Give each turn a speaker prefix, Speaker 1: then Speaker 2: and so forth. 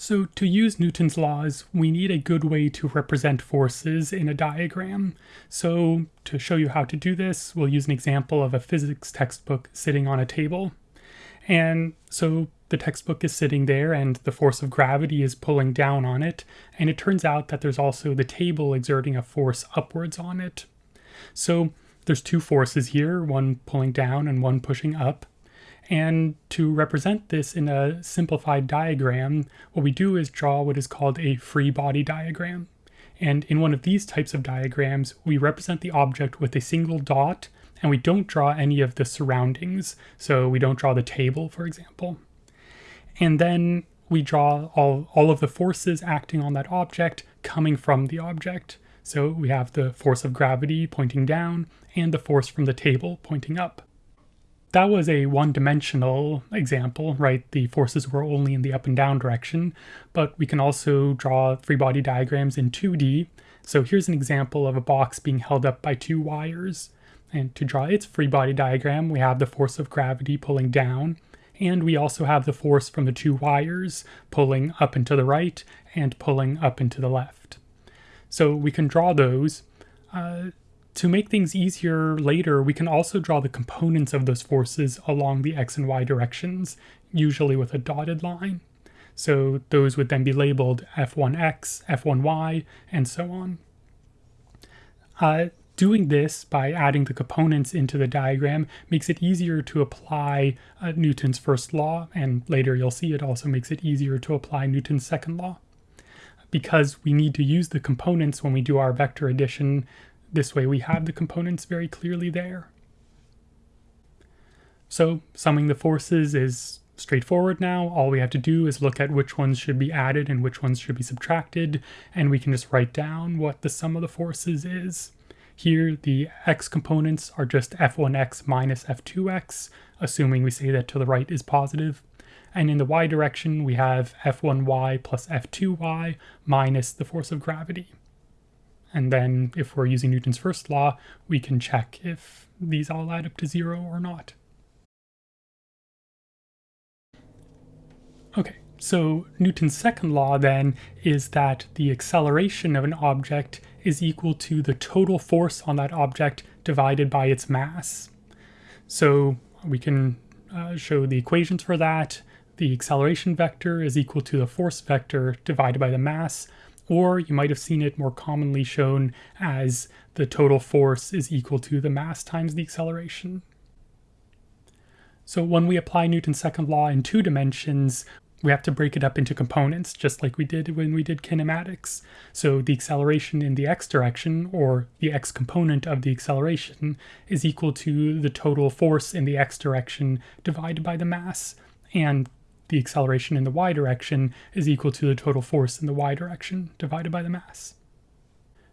Speaker 1: So to use Newton's laws, we need a good way to represent forces in a diagram. So to show you how to do this, we'll use an example of a physics textbook sitting on a table. And so the textbook is sitting there and the force of gravity is pulling down on it. And it turns out that there's also the table exerting a force upwards on it. So there's two forces here, one pulling down and one pushing up. And to represent this in a simplified diagram, what we do is draw what is called a free body diagram. And in one of these types of diagrams, we represent the object with a single dot, and we don't draw any of the surroundings. So we don't draw the table, for example. And then we draw all, all of the forces acting on that object coming from the object. So we have the force of gravity pointing down and the force from the table pointing up that was a one-dimensional example, right? The forces were only in the up and down direction, but we can also draw free body diagrams in 2D. So here's an example of a box being held up by two wires. And to draw its free body diagram, we have the force of gravity pulling down, and we also have the force from the two wires pulling up and to the right and pulling up and to the left. So we can draw those. Uh, to make things easier later, we can also draw the components of those forces along the x and y directions, usually with a dotted line. So those would then be labeled F1x, F1y, and so on. Uh, doing this by adding the components into the diagram makes it easier to apply uh, Newton's first law, and later you'll see it also makes it easier to apply Newton's second law. Because we need to use the components when we do our vector addition, this way we have the components very clearly there. So summing the forces is straightforward now. All we have to do is look at which ones should be added and which ones should be subtracted, and we can just write down what the sum of the forces is. Here, the x components are just f1x minus f2x, assuming we say that to the right is positive. And in the y direction, we have f1y plus f2y minus the force of gravity. And then if we're using Newton's first law, we can check if these all add up to zero or not. Okay, so Newton's second law then is that the acceleration of an object is equal to the total force on that object divided by its mass. So we can uh, show the equations for that. The acceleration vector is equal to the force vector divided by the mass or you might have seen it more commonly shown as the total force is equal to the mass times the acceleration. So when we apply Newton's second law in two dimensions, we have to break it up into components, just like we did when we did kinematics. So the acceleration in the x direction, or the x component of the acceleration, is equal to the total force in the x direction divided by the mass. And the acceleration in the y direction is equal to the total force in the y direction divided by the mass.